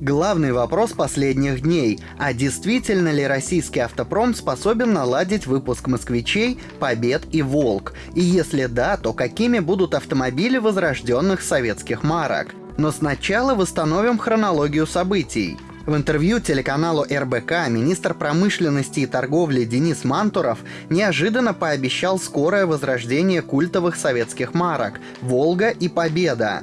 Главный вопрос последних дней – а действительно ли российский автопром способен наладить выпуск «Москвичей», «Побед» и «Волк»? И если да, то какими будут автомобили возрожденных советских марок? Но сначала восстановим хронологию событий. В интервью телеканалу РБК министр промышленности и торговли Денис Мантуров неожиданно пообещал скорое возрождение культовых советских марок «Волга» и «Победа».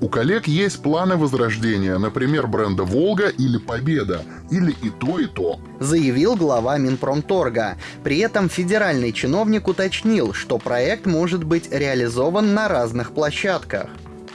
У коллег есть планы возрождения, например, бренда «Волга» или «Победа», или и то, и то. Заявил глава Минпромторга. При этом федеральный чиновник уточнил, что проект может быть реализован на разных площадках.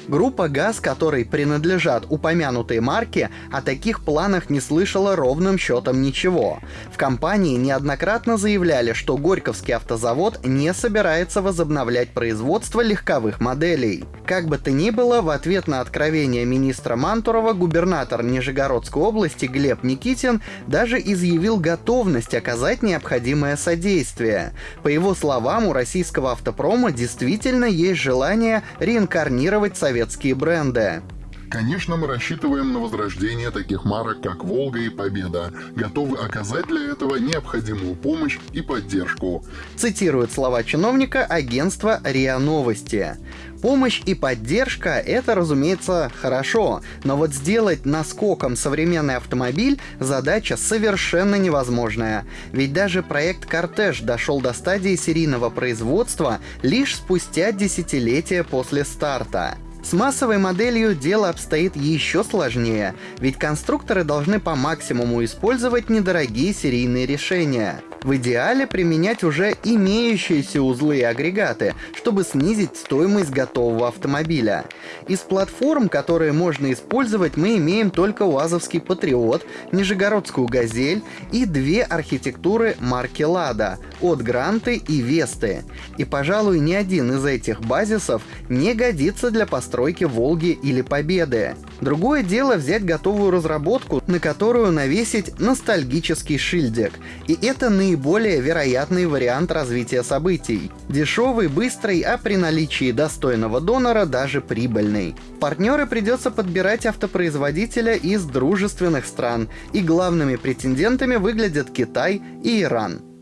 Группа ГАЗ, которой принадлежат упомянутые марки, о таких планах не слышала ровным счетом ничего. В компании неоднократно заявляли, что Горьковский автозавод не собирается возобновлять производство легковых моделей. Как бы то ни было, в ответ на откровение министра Мантурова губернатор Нижегородской области Глеб Никитин даже изъявил готовность оказать необходимое содействие. По его словам, у российского автопрома действительно есть желание реинкарнировать совет советские бренды. Конечно, мы рассчитываем на возрождение таких марок, как «Волга» и «Победа», готовы оказать для этого необходимую помощь и поддержку. Цитирует слова чиновника агентства РИА Новости. Помощь и поддержка — это, разумеется, хорошо, но вот сделать наскоком современный автомобиль — задача совершенно невозможная. Ведь даже проект «Кортеж» дошел до стадии серийного производства лишь спустя десятилетия после старта. С массовой моделью дело обстоит еще сложнее, ведь конструкторы должны по максимуму использовать недорогие серийные решения. В идеале применять уже имеющиеся узлы и агрегаты, чтобы снизить стоимость готового автомобиля. Из платформ, которые можно использовать, мы имеем только УАЗовский Патриот, Нижегородскую Газель и две архитектуры марки Лада от Гранты и Весты. И, пожалуй, ни один из этих базисов не годится для постройки Волги или Победы. Другое дело взять готовую разработку, на которую навесить ностальгический шильдик. И это наиболее вероятный вариант развития событий. Дешевый, быстрый, а при наличии достойного донора даже прибыльный. Партнеры придется подбирать автопроизводителя из дружественных стран, и главными претендентами выглядят Китай и Иран.